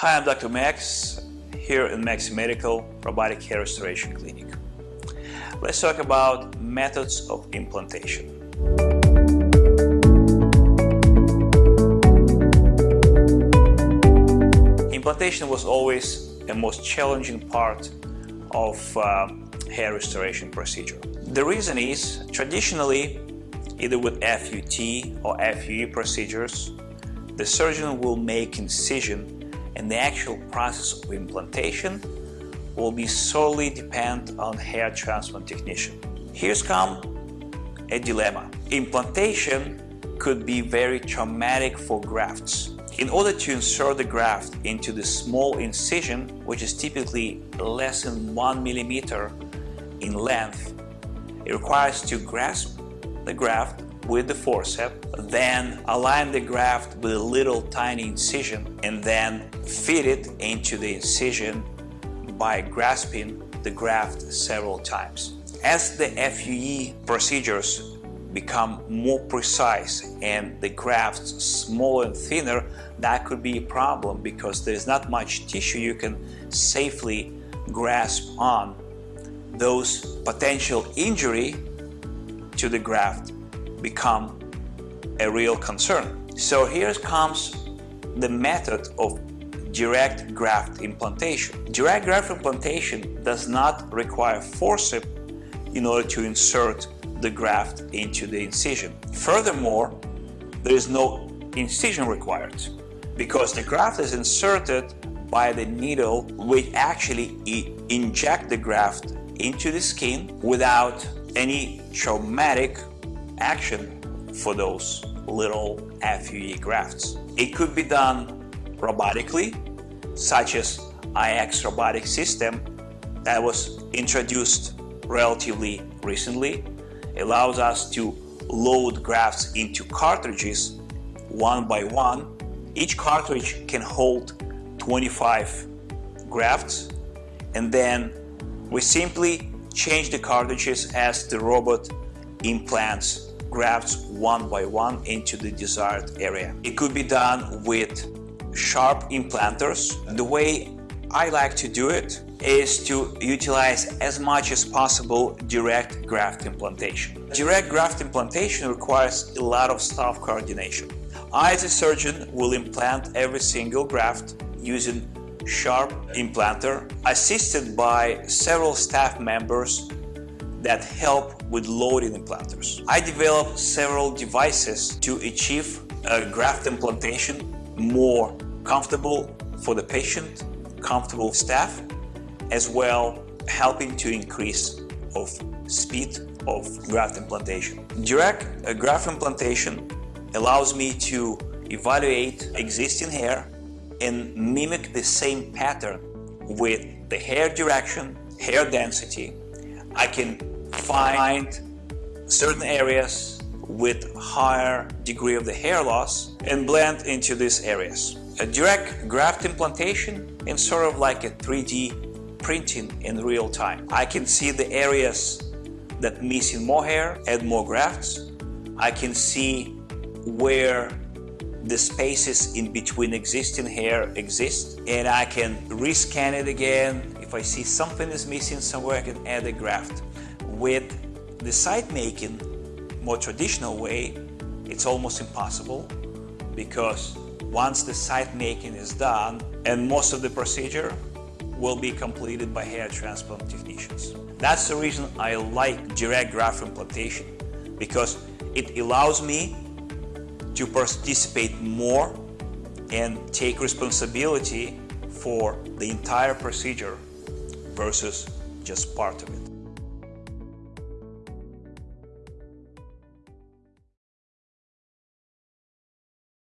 Hi, I'm Dr. Max here in Max Medical Robotic Hair Restoration Clinic. Let's talk about methods of implantation. Implantation was always the most challenging part of uh, hair restoration procedure. The reason is, traditionally, either with FUT or FUE procedures, the surgeon will make incision and the actual process of implantation will be solely depend on hair transplant technician. Here's come a dilemma. Implantation could be very traumatic for grafts. In order to insert the graft into the small incision, which is typically less than one millimeter in length, it requires to grasp the graft with the forceps, then align the graft with a little tiny incision and then feed it into the incision by grasping the graft several times. As the FUE procedures become more precise and the grafts smaller and thinner, that could be a problem because there's not much tissue you can safely grasp on. Those potential injury to the graft become a real concern. So here comes the method of direct graft implantation. Direct graft implantation does not require forceps in order to insert the graft into the incision. Furthermore, there is no incision required because the graft is inserted by the needle which actually inject the graft into the skin without any traumatic action for those little FUE grafts. It could be done robotically, such as IX robotic system that was introduced relatively recently. It allows us to load grafts into cartridges one by one. Each cartridge can hold 25 grafts and then we simply change the cartridges as the robot implants grafts one by one into the desired area. It could be done with sharp implanters. The way I like to do it is to utilize as much as possible direct graft implantation. Direct graft implantation requires a lot of staff coordination. I as a surgeon will implant every single graft using sharp implanter assisted by several staff members that help with loading implanters. I developed several devices to achieve a graft implantation more comfortable for the patient, comfortable staff, as well helping to increase of speed of graft implantation. Direct graft implantation allows me to evaluate existing hair and mimic the same pattern with the hair direction, hair density. I can find certain areas with higher degree of the hair loss and blend into these areas. A direct graft implantation is sort of like a 3D printing in real time. I can see the areas that missing more hair, add more grafts. I can see where the spaces in between existing hair exist and I can rescan it again. If I see something is missing somewhere, I can add a graft. With the site making, more traditional way, it's almost impossible because once the site making is done and most of the procedure will be completed by hair transplant technicians. That's the reason I like direct graft implantation because it allows me to participate more and take responsibility for the entire procedure versus just part of it.